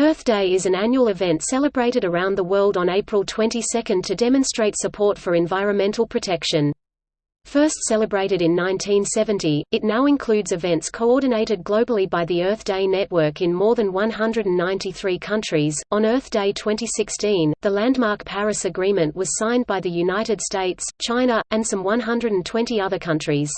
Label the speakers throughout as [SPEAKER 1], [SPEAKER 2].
[SPEAKER 1] Earth Day is an annual event celebrated around the world on April 22 to demonstrate support for environmental protection. First celebrated in 1970, it now includes events coordinated globally by the Earth Day Network in more than 193 countries. On Earth Day 2016, the landmark Paris Agreement was signed by the United States, China, and some 120 other countries.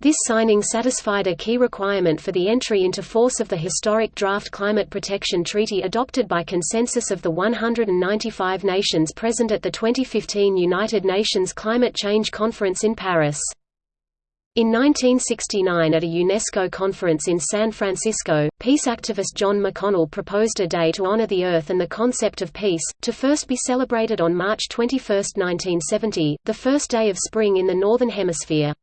[SPEAKER 1] This signing satisfied a key requirement for the entry into force of the historic Draft Climate Protection Treaty adopted by consensus of the 195 nations present at the 2015 United Nations Climate Change Conference in Paris. In 1969 at a UNESCO conference in San Francisco, peace activist John McConnell proposed a day to honor the Earth and the concept of peace, to first be celebrated on March 21, 1970, the first day of spring in the Northern Hemisphere.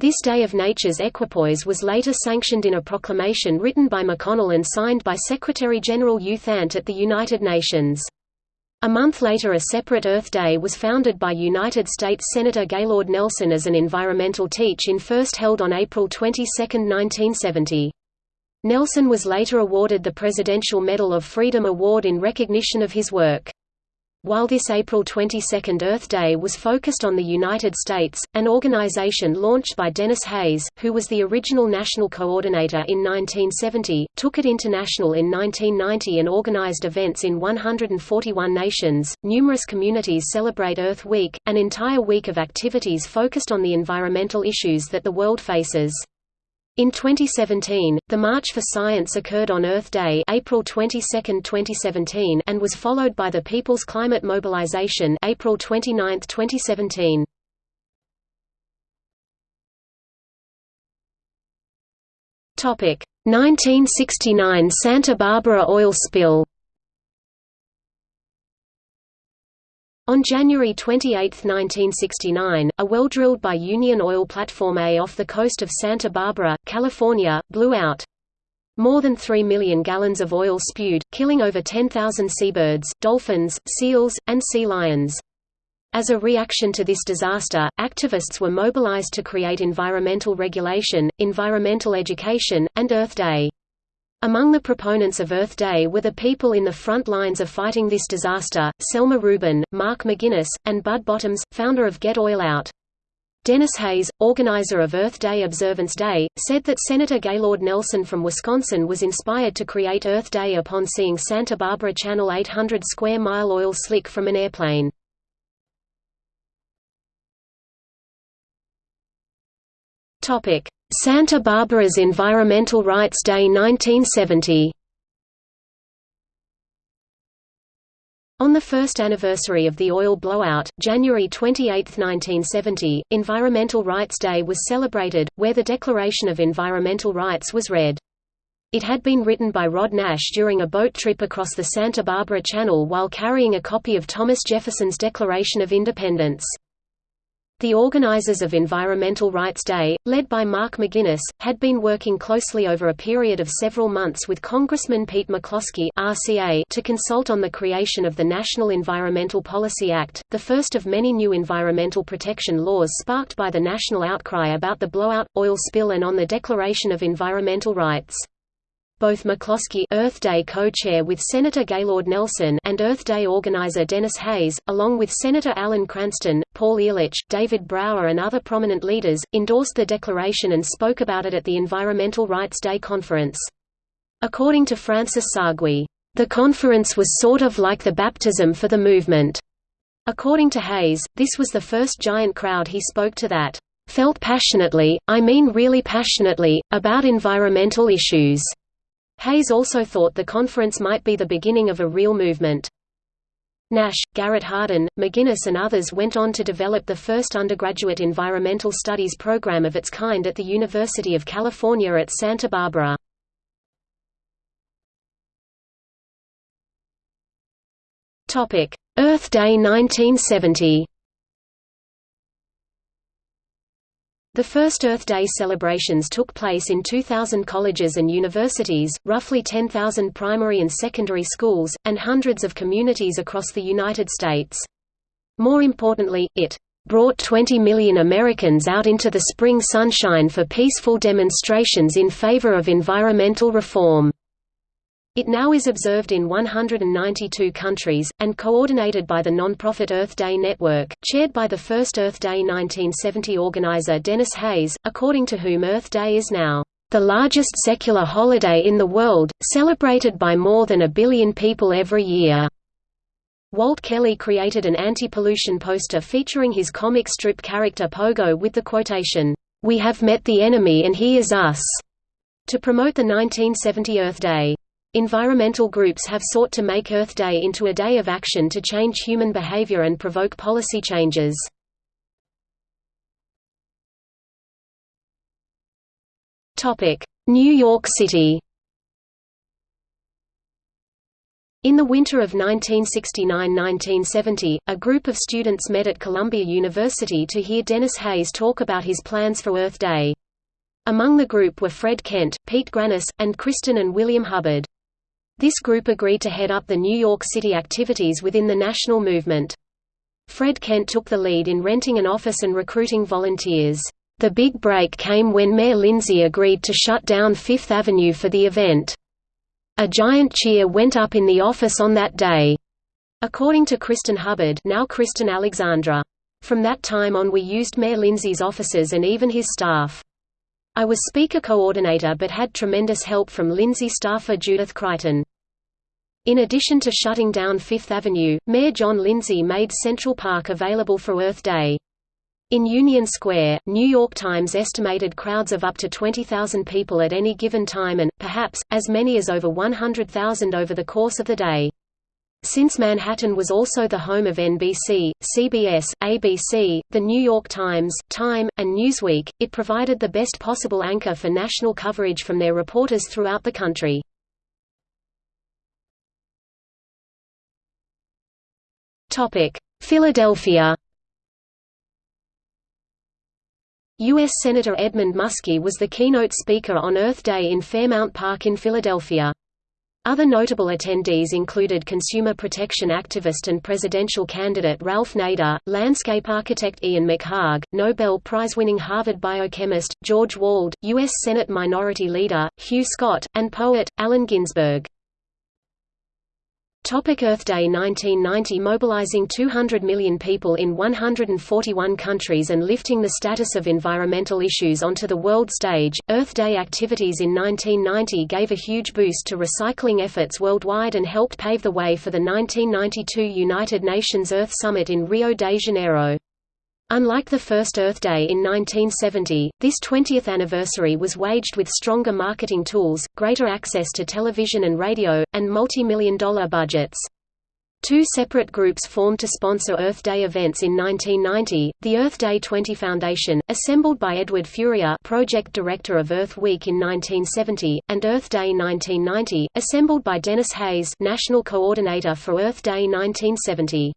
[SPEAKER 1] This Day of Nature's Equipoise was later sanctioned in a proclamation written by McConnell and signed by Secretary-General U Thant at the United Nations. A month later a separate Earth Day was founded by United States Senator Gaylord Nelson as an environmental teach-in first held on April 22, 1970. Nelson was later awarded the Presidential Medal of Freedom Award in recognition of his work. While this April 22 Earth Day was focused on the United States, an organization launched by Denis Hayes, who was the original national coordinator in 1970, took it international in 1990 and organized events in 141 nations. Numerous communities celebrate Earth Week, an entire week of activities focused on the environmental issues that the world faces. In 2017, the March for Science occurred on Earth Day April 22, 2017 and was followed by the People's Climate Mobilization April 29, 2017. Topic: 1969 Santa Barbara oil spill On January 28, 1969, a well drilled by Union Oil Platform A off the coast of Santa Barbara, California, blew out. More than 3 million gallons of oil spewed, killing over 10,000 seabirds, dolphins, seals, and sea lions. As a reaction to this disaster, activists were mobilized to create environmental regulation, environmental education, and Earth Day. Among the proponents of Earth Day were the people in the front lines of fighting this disaster, Selma Rubin, Marc McGinnes, and Bud Bottoms, founder of Get Oil Out. Denis Hayes, organizer of Earth Day Observance Day, said that Senator Gaylord Nelson from Wisconsin was inspired to create Earth Day upon seeing Santa Barbara Channel 800 square mile oil slick from an airplane. Santa Barbara's Environmental Rights Day 1970 On the first anniversary of the oil blowout, January 28, 1970, Environmental Rights Day was celebrated, where the Declaration of Environmental Rights was read. It had been written by Rod Nash during a boat trip across the Santa Barbara Channel while carrying a copy of Thomas Jefferson's Declaration of Independence. The organizers of Environmental Rights Day, led by Marc McGinnes, had been working closely over a period of several months with Congressman Pete McCloskey RCA to consult on the creation of the National Environmental Policy Act, the first of many new environmental protection laws sparked by the national outcry about the blowout, oil spill and on the Declaration of Environmental Rights. Both McCloskey Earth Day co-chair with Senator Gaylord Nelson and Earth Day organizer Denis Hayes, along with Senator Alan Cranston, Paul Ehrlich, David Brower and other prominent leaders, endorsed the declaration and spoke about it at the Environmental Rights Day conference. According to Francis Sarguis, "...the conference was sort of like the baptism for the movement." According to Hayes, this was the first giant crowd he spoke to that felt passionately, I mean really passionately, about environmental issues. Hayes also thought the conference might be the beginning of a real movement. Nash, Garrett Hardin, McGinnes and others went on to develop the first undergraduate environmental studies program of its kind at the University of California at Santa Barbara. Earth Day 1970 The first Earth Day celebrations took place in 2,000 colleges and universities, roughly 10,000 primary and secondary schools, and hundreds of communities across the United States. More importantly, it brought 20 million Americans out into the spring sunshine for peaceful demonstrations in favor of environmental reform. It now is observed in 192 countries, and coordinated by the non-profit Earth Day Network, chaired by the first Earth Day 1970 organizer Denis Hayes, according to whom Earth Day is now the largest secular holiday in the world, celebrated by more than a billion people every year. Walt Kelly created an anti-pollution poster featuring his comic strip character Pogo with the quotation, "We have met the enemy and he is us," to promote the 1970 Earth Day. Environmental groups have sought to make Earth Day into a day of action to change human behavior and provoke policy changes. New York City In the winter of 1969–1970, a group of students met at Columbia University to hear Denis Hayes talk about his plans for Earth Day. Among the group were Fred Kent, Pete Grannis, and Kristen and William Hubbard. This group agreed to head up the New York City activities within the national movement. Fred Kent took the lead in renting an office and recruiting volunteers. The big break came when Mayor Lindsay agreed to shut down Fifth Avenue for the event. A giant cheer went up in the office on that day. According to Kristen Hubbard now Kristen Alexandra. From that time on we used Mayor Lindsay's offices and even his staff. I was speaker coordinator but had tremendous help from Lindsay staffer Judith Crichton. In addition to shutting down Fifth Avenue, Mayor John Lindsay made Central Park available for Earth Day. In Union Square, New York Times estimated crowds of up to 20,000 people at any given time and, perhaps, as many as over 100,000 over the course of the day. Since Manhattan was also the home of NBC, CBS, ABC, The New York Times, Time, and Newsweek, it provided the best possible anchor for national coverage from their reporters throughout the country. Philadelphia U.S. Senator Edmund Muskie was the keynote speaker on Earth Day in Fairmount Park in Philadelphia. Other notable attendees included consumer protection activist and presidential candidate Ralph Nader, landscape architect Ian McHarg, Nobel Prize-winning Harvard biochemist, George Wald, U.S. Senate Minority Leader, Hugh Scott, and poet, Allen Ginsberg. Topic Earth Day 1990 Mobilizing 200 million people in 141 countries and lifting the status of environmental issues onto the world stage, Earth Day activities in 1990 gave a huge boost to recycling efforts worldwide and helped pave the way for the 1992 United Nations Earth Summit in Rio de Janeiro. Unlike the first Earth Day in 1970, this 20th anniversary was waged with stronger marketing tools, greater access to television and radio, and multi-million dollar budgets. Two separate groups formed to sponsor Earth Day events in 1990, the Earth Day 20 Foundation, assembled by Edward Furia project director of Earth Week in 1970, and Earth Day 1990, assembled by Denis Hayes national coordinator for Earth Day 1970.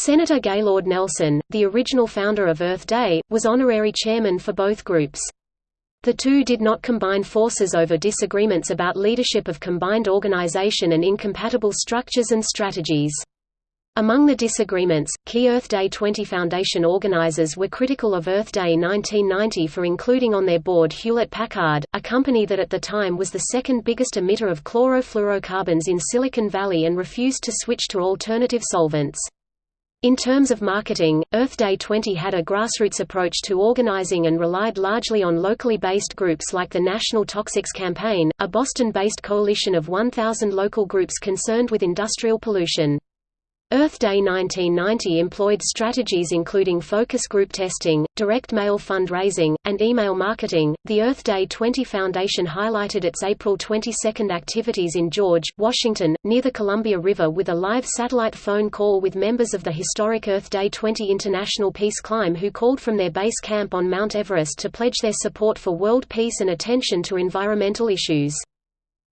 [SPEAKER 1] Senator Gaylord Nelson, the original founder of Earth Day, was honorary chairman for both groups. The two did not combine forces over disagreements about leadership of combined organization and incompatible structures and strategies. Among the disagreements, key Earth Day 20 Foundation organizers were critical of Earth Day 1990 for including on their board Hewlett-Packard, a company that at the time was the second biggest emitter of chlorofluorocarbons in Silicon Valley and refused to switch to alternative solvents. In terms of marketing, Earth Day 20 had a grassroots approach to organizing and relied largely on locally based groups like the National Toxics Campaign, a Boston-based coalition of 1,000 local groups concerned with industrial pollution. Earth Day 1990 employed strategies including focus group testing, direct mail fundraising, and email marketing. The Earth Day 20 Foundation highlighted its April 22 activities in George, Washington, near the Columbia River with a live satellite phone call with members of the historic Earth Day 20 International Peace Climb who called from their base camp on Mount Everest to pledge their support for world peace and attention to environmental issues.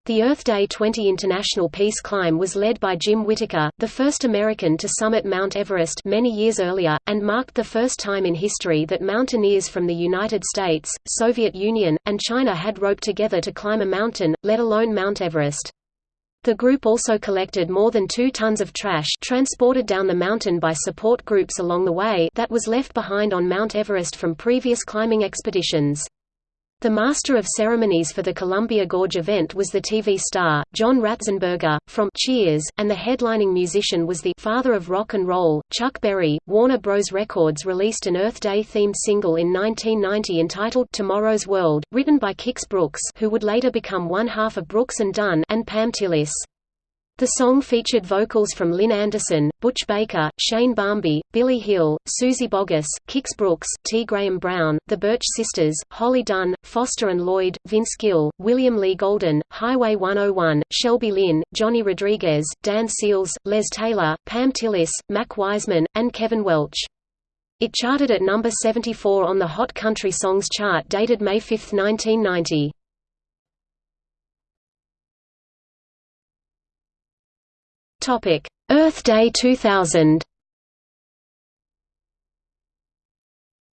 [SPEAKER 1] The Earth Day 20 International Peace Climb was led by Jim Whittaker, the first American to summit Mount Everest many years earlier, and marked the first time in history that mountaineers from the United States, Soviet Union, and China had roped together to climb a mountain, let alone Mount Everest. The group also collected more than two tons of trash transported down the mountain by support groups along the way that was left behind on Mount Everest from previous climbing expeditions. The master of ceremonies for the Columbia Gorge event was the TV star, John Ratzenberger, from Cheers, and the headlining musician was the father of rock and roll, Chuck Berry. Warner Bros. Records released an Earth Day themed single in 1990 entitled Tomorrow's World, written by Kix Brooks who would later become one half of Brooks and Dunn and Pam Tillis. The song featured vocals from Lynn Anderson, Butch Baker, Shane Barmby, Billy Hill, Suzy Bogguss, Kix Brooks, T. Graham Brown, The Burch Sisters, Holly Dunn, Foster and Lloyd, Vince Gill, William Lee Golden, Highway 101, Shelby Lynne, Johnny Rodriguez, Dan Seals, Les Taylor, Pam Tillis, Mac Wiseman, and Kevin Welch. It charted at number 74 on the Hot Country Songs chart dated May 5, 1990. Topic: Earth Day 2000.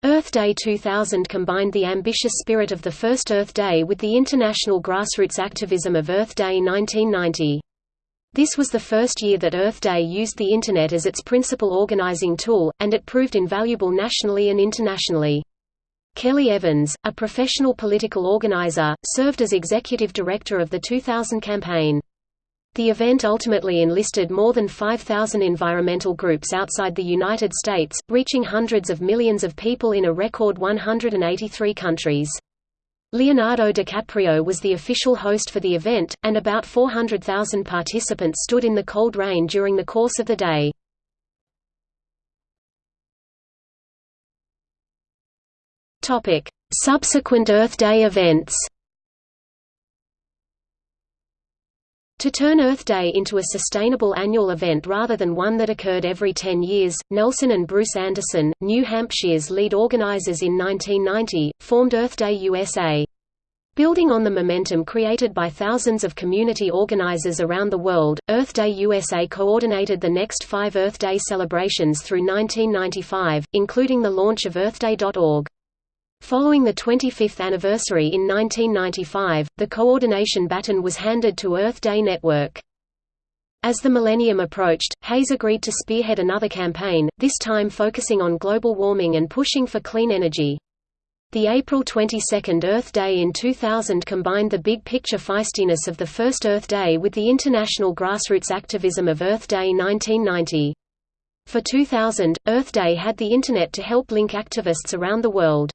[SPEAKER 1] Earth Day 2000 combined the ambitious spirit of the first Earth Day with the international grassroots activism of Earth Day 1990. This was the first year that Earth Day used the Internet as its principal organizing tool, and it proved invaluable nationally and internationally. Kelly Evans, a professional political organizer, served as executive director of the 2000 campaign. The event ultimately enlisted more than 5,000 environmental groups outside the United States, reaching hundreds of millions of people in a record 183 countries. Leonardo DiCaprio was the official host for the event, and about 400,000 participants stood in the cold rain during the course of the day. Subsequent Earth Day events To turn Earth Day into a sustainable annual event rather than one that occurred every 10 years, Nelson and Bruce Anderson, New Hampshire's lead organizers in 1990, formed Earth Day USA. Building on the momentum created by thousands of community organizers around the world, Earth Day USA coordinated the next five Earth Day celebrations through 1995, including the launch of EarthDay.org. Following the 25th anniversary in 1995, the coordination baton was handed to Earth Day Network. As the millennium approached, Hayes agreed to spearhead another campaign, this time focusing on global warming and pushing for clean energy. The April 22 Earth Day in 2000 combined the big-picture feistiness of the first Earth Day with the international grassroots activism of Earth Day 1990. For 2000, Earth Day had the Internet to help link activists around the world.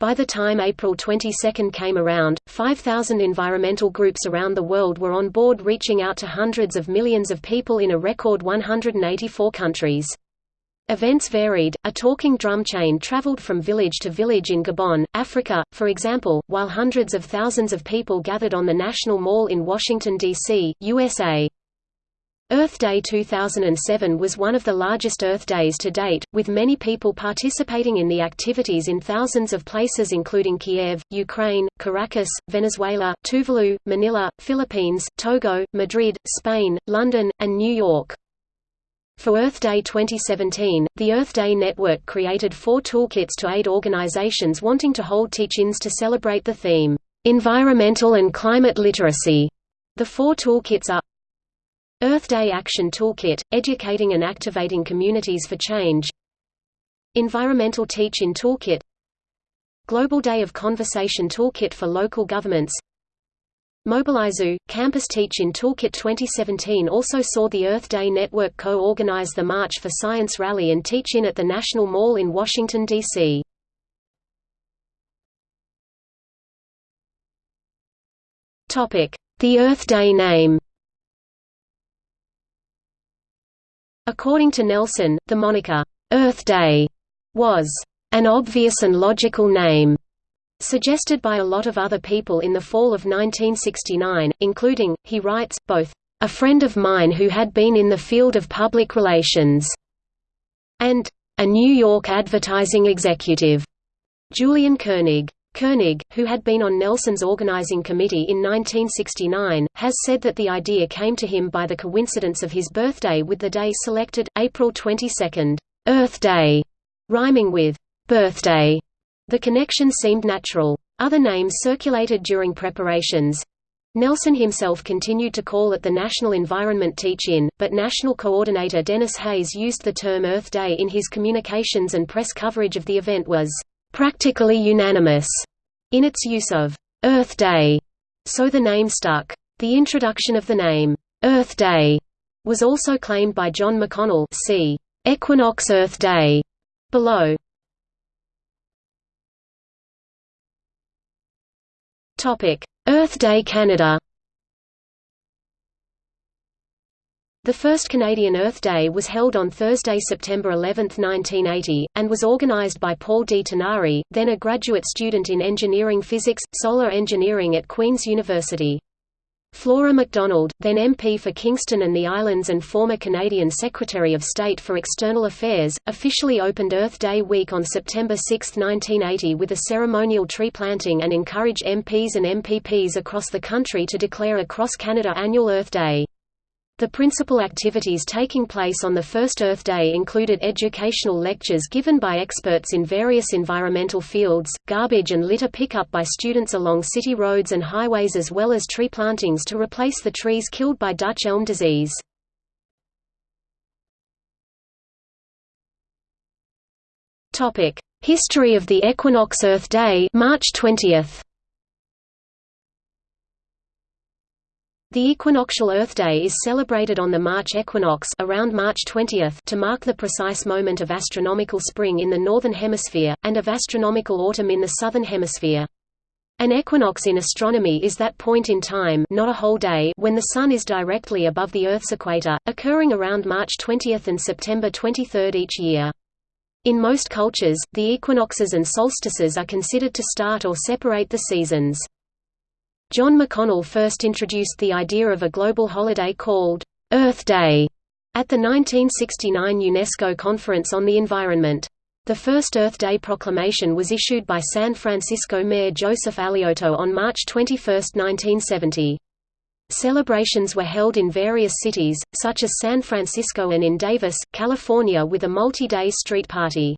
[SPEAKER 1] By the time April 22 came around, 5,000 environmental groups around the world were on board reaching out to hundreds of millions of people in a record 184 countries. Events varied. A talking drum chain traveled from village to village in Gabon, Africa, for example, while hundreds of thousands of people gathered on the National Mall in Washington, D.C., USA. Earth Day 2007 was one of the largest Earth Days to date, with many people participating in the activities in thousands of places including Kiev, Ukraine, Caracas, Venezuela, Tuvalu, Manila, Philippines, Togo, Madrid, Spain, London, and New York. For Earth Day 2017, the Earth Day Network created four toolkits to aid organizations wanting to hold teach-ins to celebrate the theme, "'Environmental and Climate Literacy". The four toolkits are Earth Day Action Toolkit – Educating and activating communities for change. Environmental Teach-In Toolkit. Global Day of Conversation Toolkit for local governments. Mobilize U – Campus Teach-In Toolkit 2017 also saw the Earth Day Network co-organize the March for Science rally and teach-in at the National Mall in Washington, D.C. The Earth Day name According to Nelson, the moniker, Earth Day, was an obvious and logical name, suggested by a lot of other people in the fall of 1969, including, he writes, both, a friend of mine who had been in the field of public relations, and a New York advertising executive, Julian Koenig. Koenig, who had been on Nelson's organizing committee in 1969, has said that the idea came to him by the coincidence of his birthday with the day selected, April 22, Earth Day, rhyming with birthday. The connection seemed natural. Other names circulated during preparations. Nelson himself continued to call it the National Environment Teach-In, but National Coordinator Denis Hayes used the term Earth Day in his communications and press coverage of the event was practically unanimous. in its use of Earth Day, so the name stuck. The introduction of the name Earth Day was also claimed by John McConnell see Equinox Earth Day below. Topic: Earth Day Canada. The first Canadian Earth Day was held on Thursday, September 11, 1980, and was organized by Paul D. Tinari, then a graduate student in engineering physics, solar engineering at Queen's University. Flora MacDonald, then MP for Kingston and the Islands and former Canadian Secretary of State for External Affairs, officially opened Earth Day week on September 6, 1980 with a ceremonial tree planting and encouraged MPs and MPPs across the country to declare a cross-Canada annual Earth Day. The principal activities taking place on the first Earth Day included educational lectures given by experts in various environmental fields, garbage and litter pickup by students along city roads and highways as well as tree plantings to replace the trees killed by Dutch elm disease. History of the Equinox Earth Day March 20th. The equinoctial Earth Day is celebrated on the March equinox around March 20 to mark the precise moment of astronomical spring in the northern hemisphere, and of astronomical autumn in the southern hemisphere. An equinox in astronomy is that point in time not a whole day when the Sun is directly above the Earth's equator, occurring around March 20 and September 23 each year. In most cultures, the equinoxes and solstices are considered to start or separate the seasons. John McConnell first introduced the idea of a global holiday called Earth Day at the 1969 UNESCO Conference on the Environment. The first Earth Day proclamation was issued by San Francisco Mayor Joseph Alioto on March 21, 1970. Celebrations were held in various cities, such as San Francisco and in Davis, California with a multi-day street party.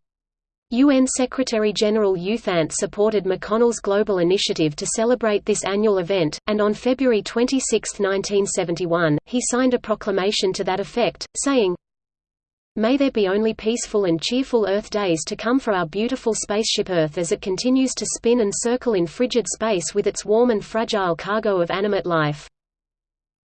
[SPEAKER 1] UN Secretary-General U Thant supported McConnell's global initiative to celebrate this annual event, and on February 26, 1971, he signed a proclamation to that effect, saying, May there be only peaceful and cheerful Earth days to come for our beautiful spaceship Earth as it continues to spin and circle in frigid space with its warm and fragile cargo of animate life.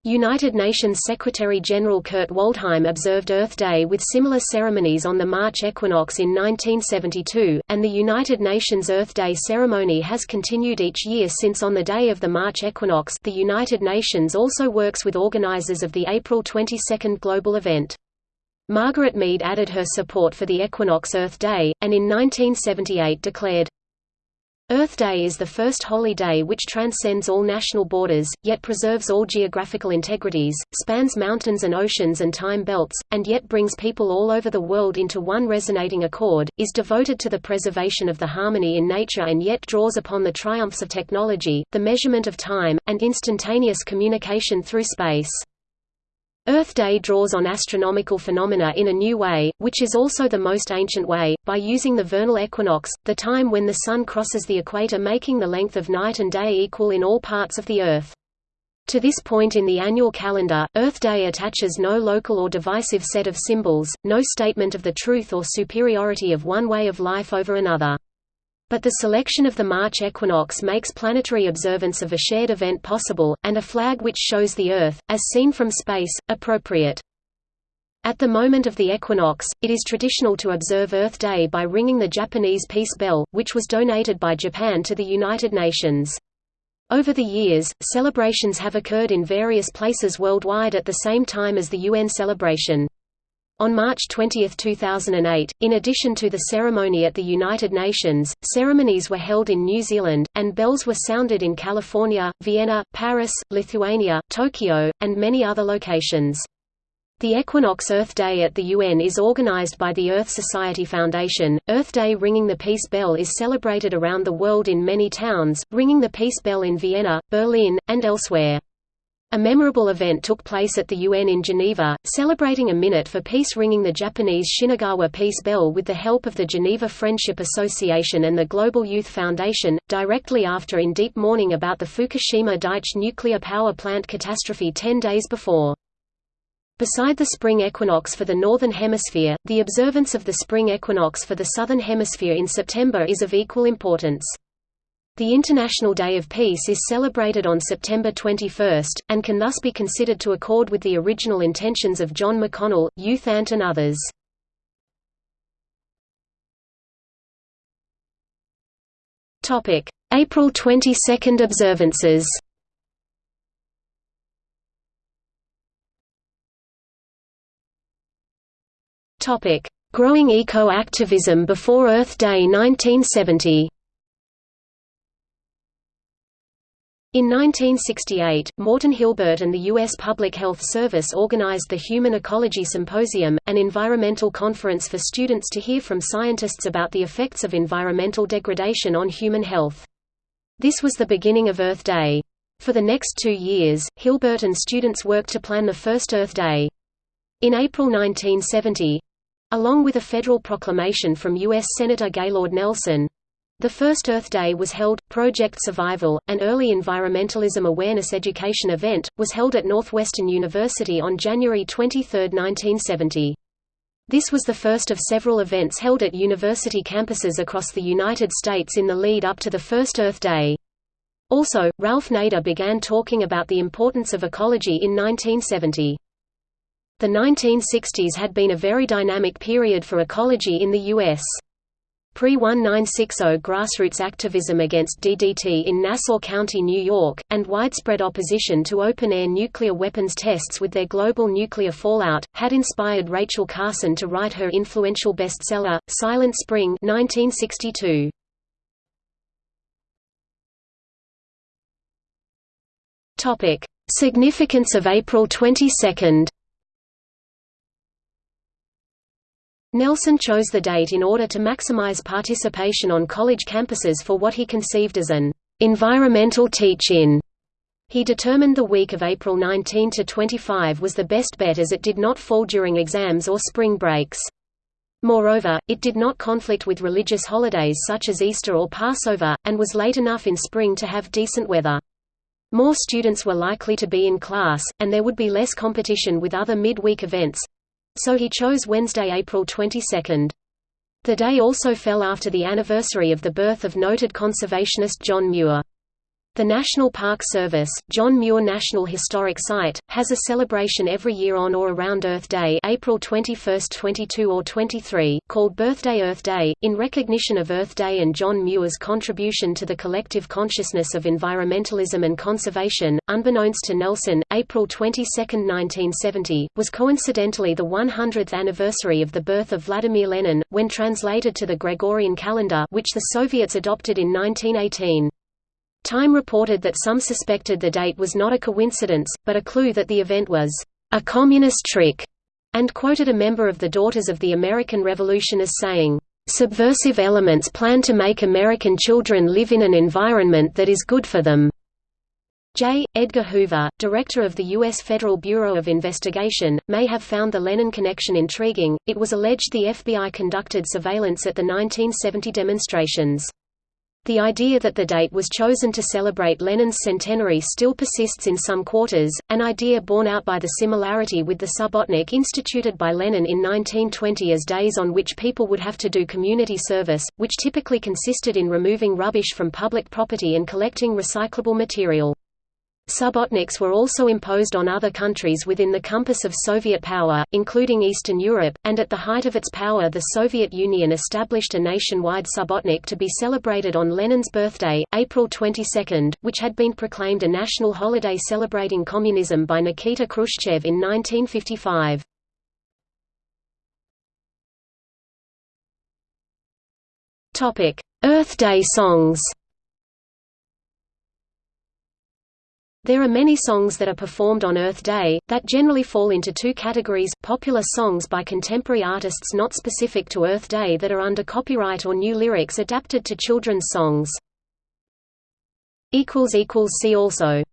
[SPEAKER 1] United Nations Secretary-General Kurt Waldheim observed Earth Day with similar ceremonies on the March equinox in 1972, and the United Nations Earth Day ceremony has continued each year since on the day of the March equinox the United Nations also works with organizers of the April 22 global event. Margaret Mead added her support for the equinox Earth Day, and in 1978 declared, Earth Day is the first holy day which transcends all national borders, yet preserves all geographical integrities, spans mountains and oceans and time belts, and yet brings people all over the world into one resonating accord, is devoted to the preservation of the harmony in nature and yet draws upon the triumphs of technology, the measurement of time, and instantaneous communication through space. Earth Day draws on astronomical phenomena in a new way, which is also the most ancient way, by using the vernal equinox, the time when the Sun crosses the equator making the length of night and day equal in all parts of the Earth. To this point in the annual calendar, Earth Day attaches no local or divisive set of symbols, no statement of the truth or superiority of one way of life over another. But the selection of the March equinox makes planetary observance of a shared event possible, and a flag which shows the Earth, as seen from space, appropriate. At the moment of the equinox, it is traditional to observe Earth Day by ringing the Japanese peace bell, which was donated by Japan to the United Nations. Over the years, celebrations have occurred in various places worldwide at the same time as the UN celebration. On March 20, 2008, in addition to the ceremony at the United Nations, ceremonies were held in New Zealand, and bells were sounded in California, Vienna, Paris, Lithuania, Tokyo, and many other locations. The Equinox Earth Day at the UN is organized by the Earth Society Foundation. Earth Day Ringing the Peace Bell is celebrated around the world in many towns, ringing the peace bell in Vienna, Berlin, and elsewhere. A memorable event took place at the UN in Geneva, celebrating a minute for peace ringing the Japanese Shinagawa Peace Bell with the help of the Geneva Friendship Association and the Global Youth Foundation, directly after in deep mourning about the Fukushima Daiichi nuclear power plant catastrophe ten days before. Beside the spring equinox for the Northern Hemisphere, the observance of the spring equinox for the Southern Hemisphere in September is of equal importance. The International Day of Peace is celebrated on September 21, and can thus be considered to accord with the original intentions of John McConnell, U Thant and others. April 22 observances. Growing eco-activism before Earth Day 1970 In 1968, Morton Hilbert and the U.S. Public Health Service organized the Human Ecology Symposium, an environmental conference for students to hear from scientists about the effects of environmental degradation on human health. This was the beginning of Earth Day. For the next two years, Hilbert and students worked to plan the first Earth Day. In April 1970—along with a federal proclamation from U.S. Senator Gaylord Nelson, the first Earth Day was held. Project Survival, an early environmentalism awareness education event, was held at Northwestern University on January 23, 1970. This was the first of several events held at university campuses across the United States in the lead up to the first Earth Day. Also, Ralph Nader began talking about the importance of ecology in 1970. The 1960s had been a very dynamic period for ecology in the U.S. Pre-1960 grassroots activism against DDT in Nassau County, New York, and widespread opposition to open-air nuclear weapons tests with their global nuclear fallout, had inspired Rachel Carson to write her influential bestseller, Silent Spring 1962. Significance of April 22 Nelson chose the date in order to maximize participation on college campuses for what he conceived as an environmental teach-in. He determined the week of April 19 to 25 was the best bet as it did not fall during exams or spring breaks. Moreover, it did not conflict with religious holidays such as Easter or Passover, and was late enough in spring to have decent weather. More students were likely to be in class, and there would be less competition with other mid-week events, so he chose Wednesday, April 22. The day also fell after the anniversary of the birth of noted conservationist John Muir. The National Park Service, John Muir National Historic Site, has a celebration every year on or around Earth Day April 21, 22 or 23, called Birthday Earth Day, in recognition of Earth Day and John Muir's contribution to the collective consciousness of environmentalism and conservation. Unbeknownst to Nelson, April 22, 1970, was coincidentally the 100th anniversary of the birth of Vladimir Lenin, when translated to the Gregorian calendar which the Soviets adopted in 1918. Time reported that some suspected the date was not a coincidence, but a clue that the event was a communist trick, and quoted a member of the Daughters of the American Revolution as saying, "...subversive elements plan to make American children live in an environment that is good for them." J. Edgar Hoover, director of the U.S. Federal Bureau of Investigation, may have found the Lenin connection intriguing. It was alleged the FBI conducted surveillance at the 1970 demonstrations. The idea that the date was chosen to celebrate Lenin's centenary still persists in some quarters, an idea borne out by the similarity with the Subbotnik instituted by Lenin in 1920 as days on which people would have to do community service, which typically consisted in removing rubbish from public property and collecting recyclable material. Subbotniks were also imposed on other countries within the compass of Soviet power, including Eastern Europe, and at the height of its power the Soviet Union established a nationwide Subbotnik to be celebrated on Lenin's birthday, April 22, which had been proclaimed a national holiday celebrating communism by Nikita Khrushchev in 1955. Earth Day songs There are many songs that are performed on Earth Day, that generally fall into two categories, popular songs by contemporary artists not specific to Earth Day that are under copyright or new lyrics adapted to children's songs. See also